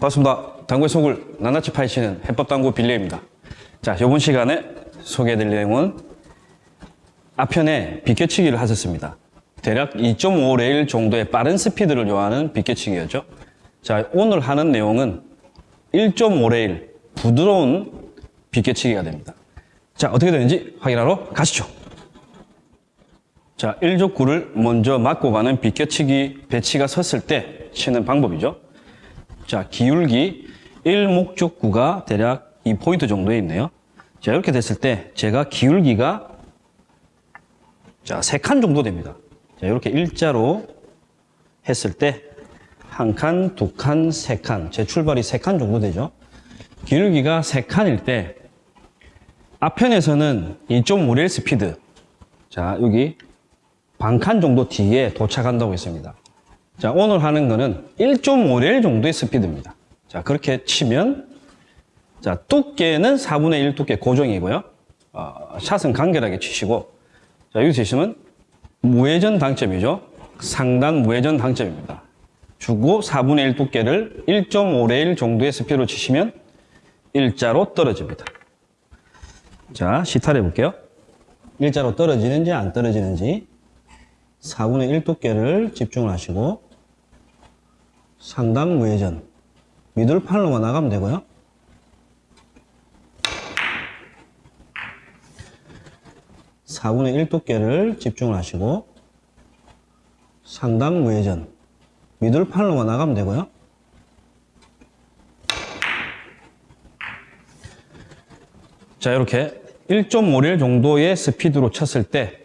반갑습니다. 당구의 속을 낱낱이 파헤치는 해법당구 빌레입니다. 자, 이번 시간에 소개해드릴 내용은 앞편에 비껴치기를 하셨습니다. 대략 2.5 레일 정도의 빠른 스피드를 요하는 비껴치기였죠. 자, 오늘 하는 내용은 1.5 레일 부드러운 비껴치기가 됩니다. 자, 어떻게 되는지 확인하러 가시죠. 자, 1적구를 먼저 맞고 가는 비껴치기 배치가 섰을 때 치는 방법이죠. 자, 기울기 1목적구가 대략 2포인트 정도에 있네요. 자, 이렇게 됐을 때 제가 기울기가 자, 3칸 정도 됩니다. 자, 이렇게 일자로 했을 때 한 칸, 두 칸, 세 칸. 제 출발이 3칸 정도 되죠. 기울기가 3칸일 때 앞편에서는 2.5레일 스피드. 자, 여기 반 칸 정도 뒤에 도착한다고 했습니다. 자, 오늘 하는 거는 1.5레일 정도의 스피드입니다. 자, 그렇게 치면, 자, 두께는 4분의 1 두께 고정이고요. 어, 샷은 간결하게 치시고, 자, 여기 치시면 무회전 당점이죠. 상단 무회전 당점입니다. 주고 4분의 1 두께를 1.5레일 정도의 스피드로 치시면 일자로 떨어집니다. 자, 시탈해 볼게요. 일자로 떨어지는지 안 떨어지는지 4분의 1 두께를 집중을 하시고 상단 무회전 미들 팔로만 나가면 되고요. 사분의1 두께를 집중을 하시고 상단 무회전 미들 팔로만 나가면 되고요. 자 이렇게 1.5릴 정도의 스피드로 쳤을 때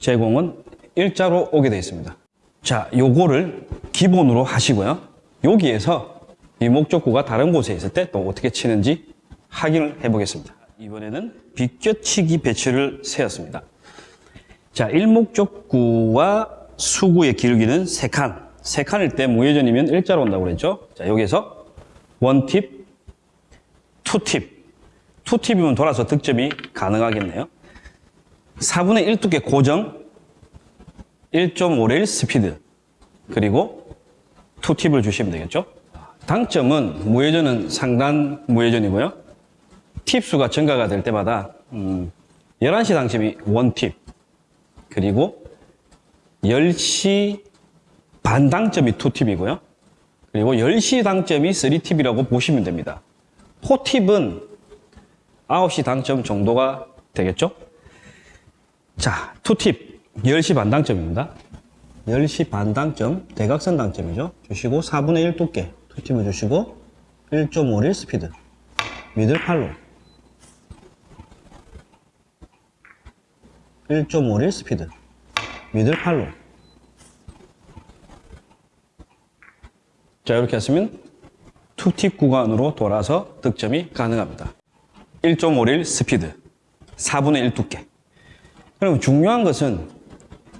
제공은 일자로 오게 되어 있습니다. 자, 요거를 기본으로 하시고요. 여기에서 이 목적구가 다른 곳에 있을 때 또 어떻게 치는지 확인을 해보겠습니다. 이번에는 비껴치기 배치를 세웠습니다. 자, 일목적구와 수구의 기울기는 3칸. 3칸일 때 무회전이면 일자로 온다고 그랬죠? 자, 여기서 원팁, 투팁. 투팁이면 돌아서 득점이 가능하겠네요. 4분의 1 두께 고정, 1.5레일 스피드, 그리고 투팁을 주시면 되겠죠. 당점은 무회전은 상단 무회전이고요. 팁수가 증가가 될 때마다 음, 11시 당점이 원팁, 그리고 10시 반 당점이 투팁이고요. 그리고 10시 당점이 3팁이라고 보시면 됩니다. 4팁은 9시 당점 정도가 되겠죠? 자, 투팁 10시 반 당점입니다. 10시 반 당점, 대각선 당점이죠. 주시고 4분의 1 두께 투팁을 주시고 1.5릴 스피드 미들 팔로 1.5레일 스피드 middle follow 자 이렇게 했으면 two tip 구간으로 돌아서 득점이 가능합니다. 1.5레일 스피드 4분의 1 두께 그럼 중요한 것은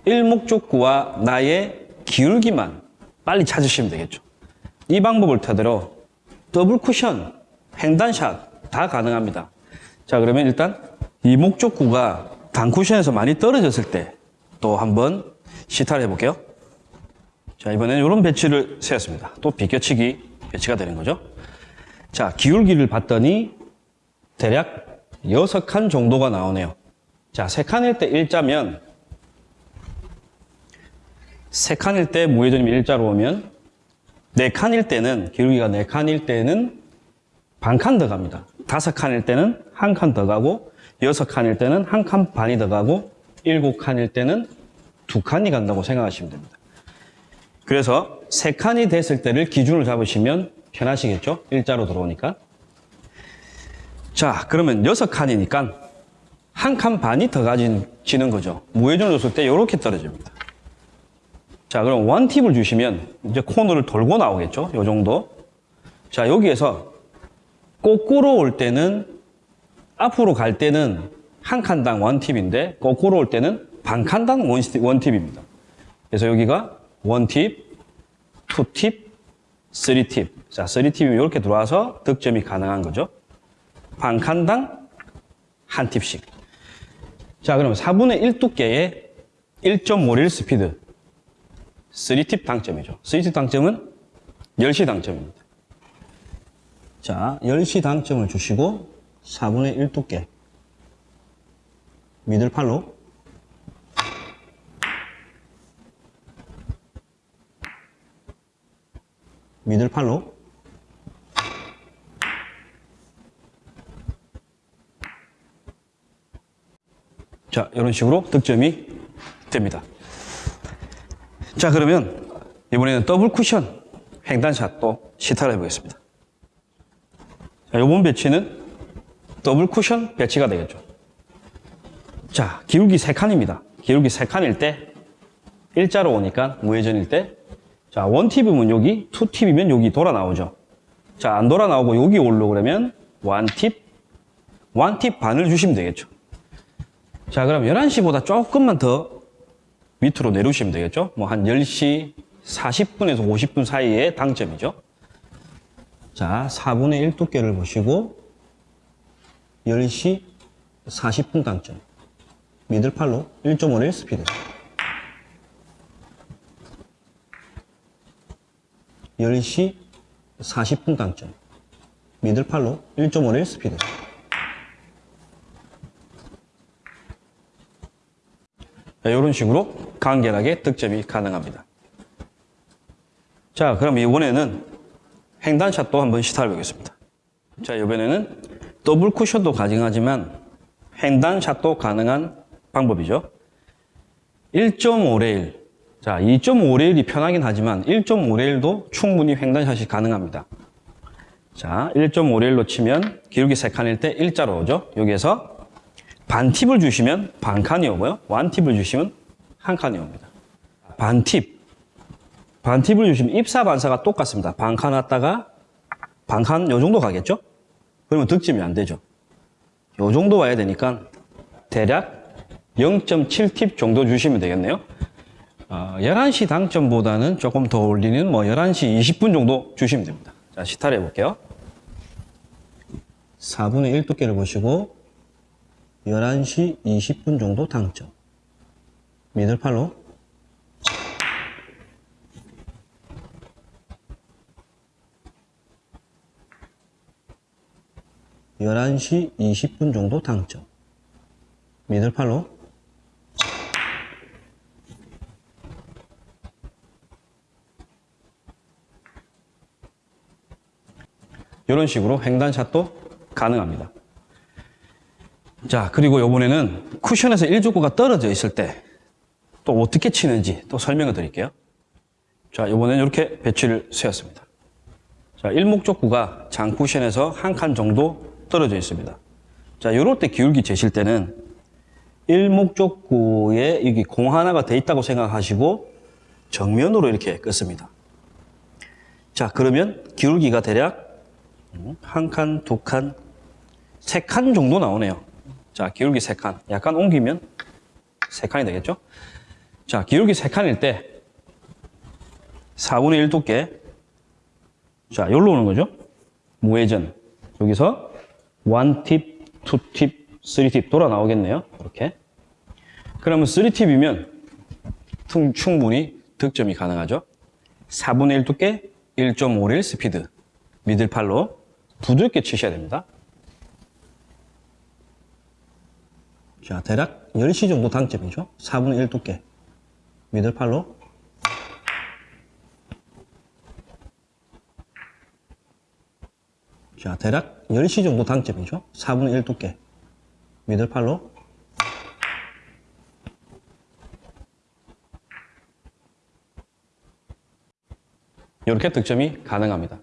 일목적구와 나의 기울기만 빨리 찾으시면 되겠죠. 이 방법을 토대로 더블 쿠션, 횡단샷 다 가능합니다. 자 그러면 일단 이 목적구가 단쿠션에서 많이 떨어졌을 때 또 한번 시타를 해볼게요. 자 이번에는 이런 배치를 세웠습니다. 또 비껴치기 배치가 되는 거죠. 자 기울기를 봤더니 대략 6칸 정도가 나오네요. 자, 3칸일 때 일자면 3칸일 때 무회전이면 일자로 오면 4칸일 때는 기울기가 4칸일 때는 반 칸 더 갑니다. 5칸일 때는 한 칸 더 가고 6칸일 때는 한 칸 반이 더 가고 7칸일 때는 두 칸이 간다고 생각하시면 됩니다. 그래서 3칸이 됐을 때를 기준으로 잡으시면 편하시겠죠? 일자로 들어오니까. 자, 그러면 6칸이니까 한 칸 반이 더 가지는 거죠. 무회전을 줬을 때 이렇게 떨어집니다. 자, 그럼 원팁을 주시면 이제 코너를 돌고 나오겠죠. 이 정도. 자, 여기에서 거꾸로 올 때는 앞으로 갈 때는 한 칸당 one tip인데 거꾸로 올 때는 반 칸당 one tip입니다. 그래서 여기가 one tip, two tip, three tip. 자, three tip이 이렇게 들어와서 득점이 가능한 거죠. 반 칸당 한 팁씩. 자, 그러면 4분의 1 두께의 1.5레일 스피드. 3팁 당점이죠. 3팁 당점은 10시 당점입니다. 자, 10시 당점을 주시고 4분의 1 두께 미들팔로 미들팔로 자, 이런 식으로 득점이 됩니다. 자, 그러면 이번에는 더블 쿠션 횡단샷도 시타를 해보겠습니다. 자, 이번 배치는 더블 쿠션 배치가 되겠죠. 자, 기울기 3칸입니다. 기울기 3칸일 때 일자로 오니까 무회전일 때 자, one tip이면 여기, two tip이면 여기 돌아 나오죠. 자, 안 돌아 나오고 여기 올려 그러면 원팁, 원팁 반을 주시면 되겠죠. 자, 그럼 11시보다 조금만 더 밑으로 내려오시면 되겠죠. 뭐 한 10시 40분에서 50분 사이에 당점이죠. 자, 4분의 1 두께를 보시고 10시 40분 당점. 미들팔로 1.51 스피드. 10시 40분 당점. 미들팔로 1.51 스피드. 이런 식으로 간결하게 득점이 가능합니다. 자, 그럼 이번에는 횡단샷도 한번 시타해 보겠습니다. 자, 이번에는 더블 쿠션도 가능하지만 횡단샷도 가능한 방법이죠. 1.5레일. 자, 2.5레일이 편하긴 하지만 1.5레일도 충분히 횡단샷이 가능합니다. 자, 1.5레일로 치면 기울기 3칸일 때 일자로 오죠. 여기에서 반팁을 주시면 반칸이 오고요. 완팁을 주시면 한 칸이 옵니다. 반팁. 반팁을 주시면 입사 반사가 똑같습니다. 반칸 왔다가 반칸 요 정도 가겠죠? 그러면 득점이 안 되죠. 요 정도 와야 되니까 대략 0.7팁 정도 주시면 되겠네요. 어, 11시 당점보다는 조금 더 올리는 뭐 11시 20분 정도 주시면 됩니다. 자, 시타를 해볼게요. 4분의 1 두께를 보시고 11시 20분 정도 당점. 미들팔로 열한 시 20분 정도 당점. 미들팔로 이런 식으로 횡단샷도 가능합니다. 자, 그리고 요번에는 쿠션에서 1족구가 떨어져 있을 때 또 어떻게 치는지 또 설명을 드릴게요. 자, 요번에는 이렇게 배치를 세웠습니다. 자, 일목족구가 장쿠션에서 한 칸 정도 떨어져 있습니다. 자, 요럴 때 기울기 재실 때는 일목족구에 여기 공 하나가 돼 있다고 생각하시고 정면으로 이렇게 끄습니다. 자, 그러면 기울기가 대략 한 칸, 두 칸, 세 칸 정도 나오네요. 자, 기울기 세 칸. 약간 옮기면 세 칸이 되겠죠? 자, 기울기 세 칸일 때 4분의 1 두께. 자, 여기로 오는 거죠? 무회전. 여기서 1팁, 2팁, 3팁 돌아 나오겠네요. 이렇게. 그러면 3팁이면 충분히 득점이 가능하죠. 4분의 1 두께, 1.51 스피드. 미들팔로 부드럽게 치셔야 됩니다. 자, 대략 10시 정도 당점이죠. 4분의 1 두께. 미들팔로. 자, 대략 10시 정도 당점이죠. 4분의 1 두께. 미들팔로. 이렇게 득점이 가능합니다.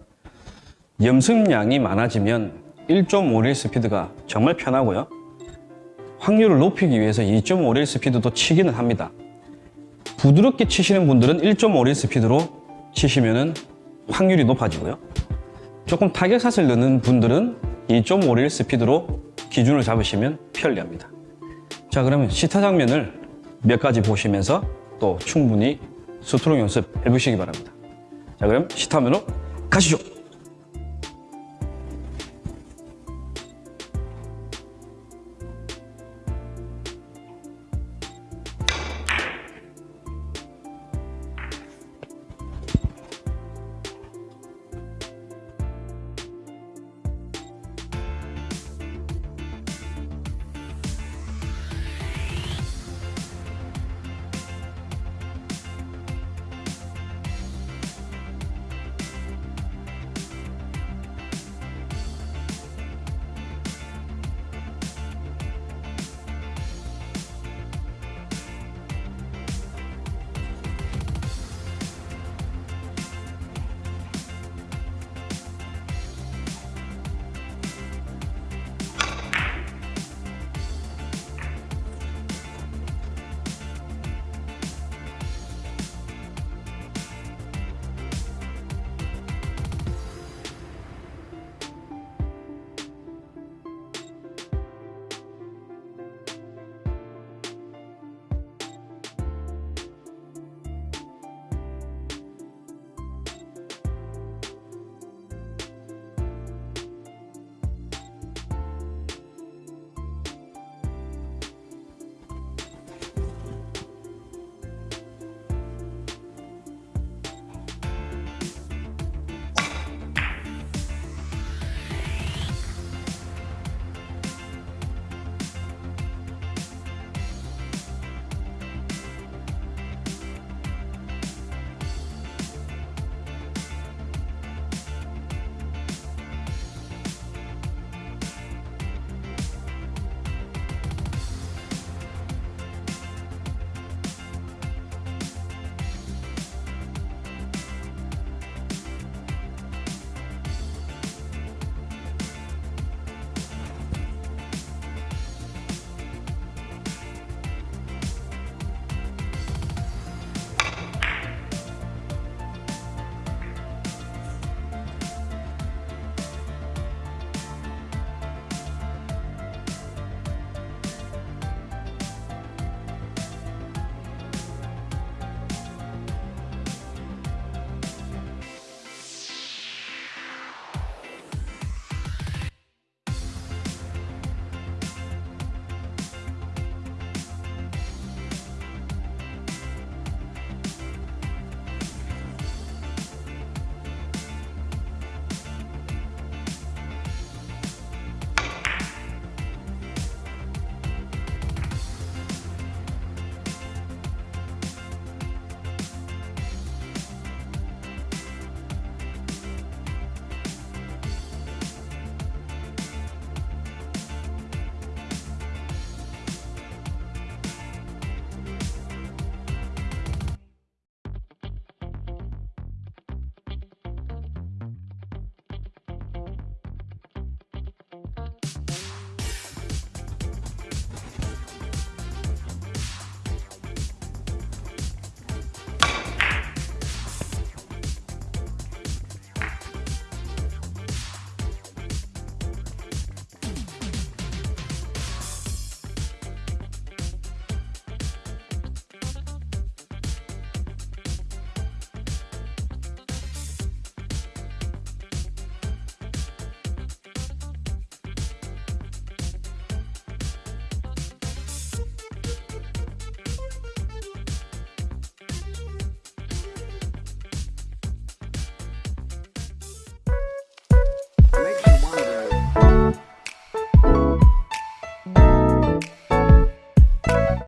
염승량이 많아지면 1.51 스피드가 정말 편하고요. 확률을 높이기 위해서 2.51 스피드도 치기는 합니다. 부드럽게 치시는 분들은 1.51 스피드로 치시면 확률이 높아지고요. 조금 타격샷을 넣는 분들은 2.51 스피드로 기준을 잡으시면 편리합니다. 자 그러면 시타 장면을 몇 가지 보시면서 또 충분히 스트로크 연습 해보시기 바랍니다. 자 그럼 시타면으로 가시죠.